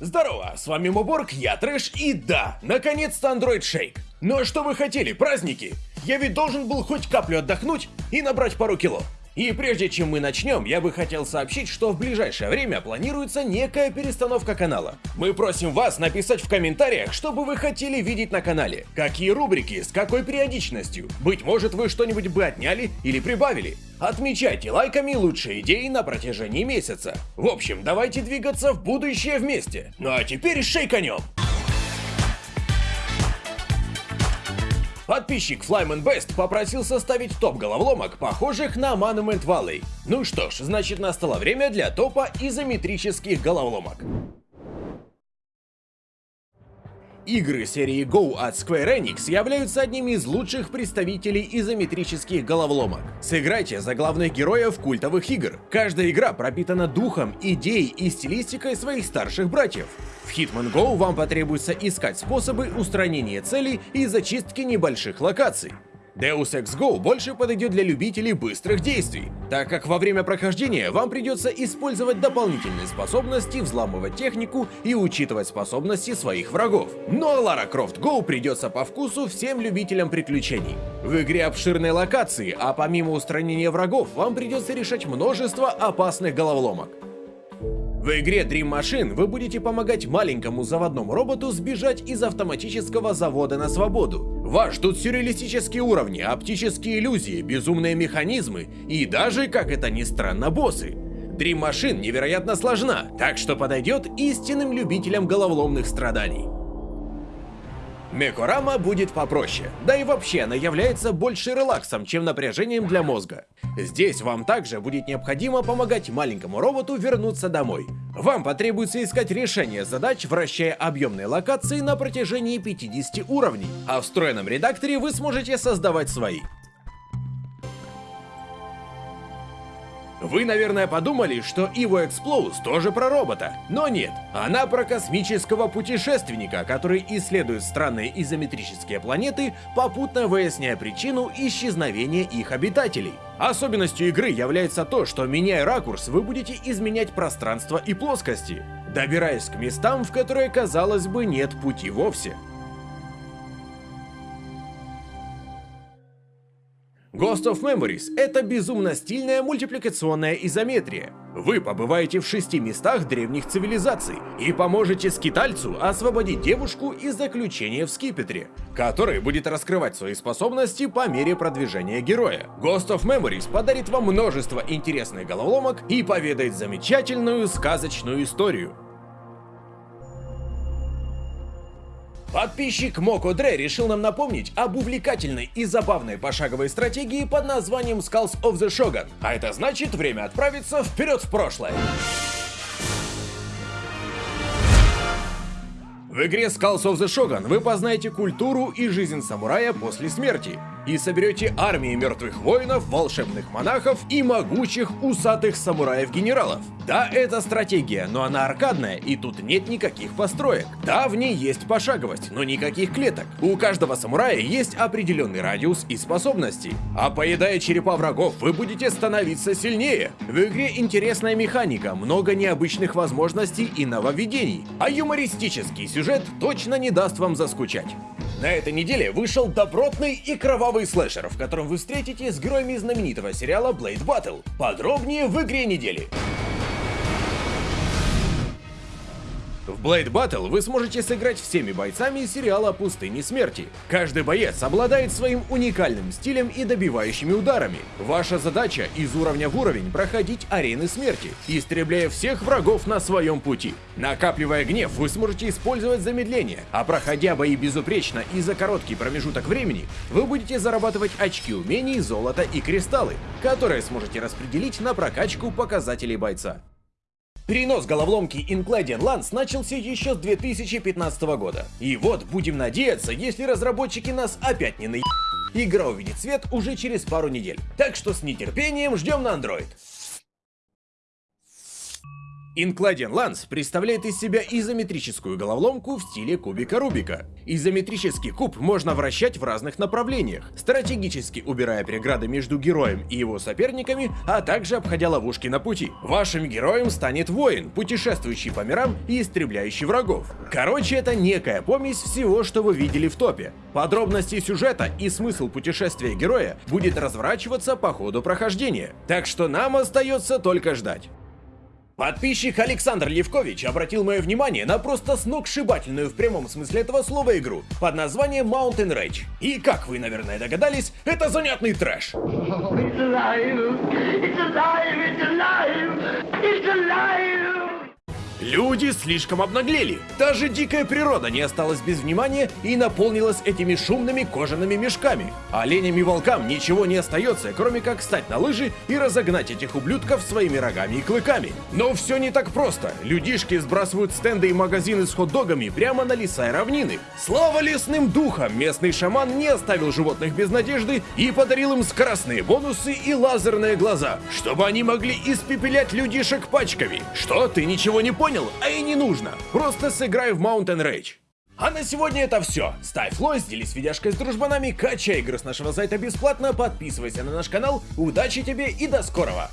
Здорово, с вами Моборг, я Трэш, и да, наконец-то Android Shake. Ну а что вы хотели, праздники? Я ведь должен был хоть каплю отдохнуть и набрать пару кило. И прежде чем мы начнем, я бы хотел сообщить, что в ближайшее время планируется некая перестановка канала. Мы просим вас написать в комментариях, что бы вы хотели видеть на канале, какие рубрики, с какой периодичностью. Быть может вы что-нибудь бы отняли или прибавили. Отмечайте лайками лучшие идеи на протяжении месяца. В общем, давайте двигаться в будущее вместе. Ну а теперь шейканем! Подписчик Flyman Best попросил составить топ головоломок, похожих на Monument Valley. Ну что ж, значит настало время для топа изометрических головоломок. Игры серии Go от Square Enix являются одними из лучших представителей изометрических головоломок. Сыграйте за главных героев культовых игр. Каждая игра пропитана духом, идеей и стилистикой своих старших братьев. В Hitman Go вам потребуется искать способы устранения целей и зачистки небольших локаций. Deus Ex Go больше подойдет для любителей быстрых действий, так как во время прохождения вам придется использовать дополнительные способности, взламывать технику и учитывать способности своих врагов. Но Lara Croft Go придется по вкусу всем любителям приключений. В игре обширные локации, а помимо устранения врагов вам придется решать множество опасных головоломок. В игре Dream Machine вы будете помогать маленькому заводному роботу сбежать из автоматического завода на свободу. Вас ждут сюрреалистические уровни, оптические иллюзии, безумные механизмы и даже, как это ни странно, боссы. Dream Machine невероятно сложна, так что подойдет истинным любителям головоломных страданий. Мекорама будет попроще, да и вообще она является больше релаксом, чем напряжением для мозга. Здесь вам также будет необходимо помогать маленькому роботу вернуться домой. Вам потребуется искать решение задач, вращая объемные локации на протяжении 50 уровней, а в встроенном редакторе вы сможете создавать свои. Вы, наверное, подумали, что Evo Explose тоже про робота, но нет, она про космического путешественника, который исследует странные изометрические планеты, попутно выясняя причину исчезновения их обитателей. Особенностью игры является то, что меняя ракурс, вы будете изменять пространство и плоскости, добираясь к местам, в которые, казалось бы, нет пути вовсе. Ghost of Memories — это безумно стильная мультипликационная изометрия. Вы побываете в шести местах древних цивилизаций и поможете скитальцу освободить девушку из заключения в скипетре, который будет раскрывать свои способности по мере продвижения героя. Ghost of Memories подарит вам множество интересных головоломок и поведает замечательную сказочную историю. Подписчик Моко Дре решил нам напомнить об увлекательной и забавной пошаговой стратегии под названием Skulls of the Shogun. А это значит время отправиться вперед в прошлое. В игре Skulls of the Shogun вы познаете культуру и жизнь самурая после смерти и соберете армии мертвых воинов, волшебных монахов и могучих усатых самураев-генералов. Да, это стратегия, но она аркадная, и тут нет никаких построек. Да, в ней есть пошаговость, но никаких клеток. У каждого самурая есть определенный радиус и способности. А поедая черепа врагов, вы будете становиться сильнее. В игре интересная механика, много необычных возможностей и нововведений. А юмористический сюжет точно не даст вам заскучать. На этой неделе вышел добротный и кровавый слэшер, в котором вы встретитесь с героями знаменитого сериала Blade Battle. Подробнее в игре недели. В Blade Battle вы сможете сыграть всеми бойцами сериала «Пустыни смерти». Каждый боец обладает своим уникальным стилем и добивающими ударами. Ваша задача из уровня в уровень проходить арены смерти, истребляя всех врагов на своем пути. Накапливая гнев, вы сможете использовать замедление, а проходя бои безупречно и за короткий промежуток времени, вы будете зарабатывать очки умений, золото и кристаллы, которые сможете распределить на прокачку показателей бойца. Перенос головоломки Incladian Lands начался еще с 2015 года. И вот, будем надеяться, если разработчики нас опять не на Игра увидит свет уже через пару недель. Так что с нетерпением ждем на Android. Incladian Lance представляет из себя изометрическую головоломку в стиле кубика Рубика. Изометрический куб можно вращать в разных направлениях, стратегически убирая преграды между героем и его соперниками, а также обходя ловушки на пути. Вашим героем станет воин, путешествующий по мирам и истребляющий врагов. Короче, это некая помесь всего, что вы видели в топе. Подробности сюжета и смысл путешествия героя будет разворачиваться по ходу прохождения. Так что нам остается только ждать. Подписчик Александр Левкович обратил мое внимание на просто сногсшибательную в прямом смысле этого слова игру под названием Mountain Rage. И как вы, наверное, догадались, это занятный трэш. It's alive! It's alive! Люди слишком обнаглели. Даже дикая природа не осталась без внимания и наполнилась этими шумными кожаными мешками. Оленям и волкам ничего не остается, кроме как встать на лыжи и разогнать этих ублюдков своими рогами и клыками. Но все не так просто. Людишки сбрасывают стенды и магазины с хот-догами прямо на леса и равнины. Слава лесным духам! Местный шаман не оставил животных без надежды и подарил им скоростные бонусы и лазерные глаза, чтобы они могли испепелять людишек пачками. Что, ты ничего не понял? Понял, а и не нужно. Просто сыграй в Mountain Rage. А на сегодня это все. Ставь лайк, делись видяшкой с дружбанами, качай игры с нашего сайта бесплатно, подписывайся на наш канал. Удачи тебе и до скорого!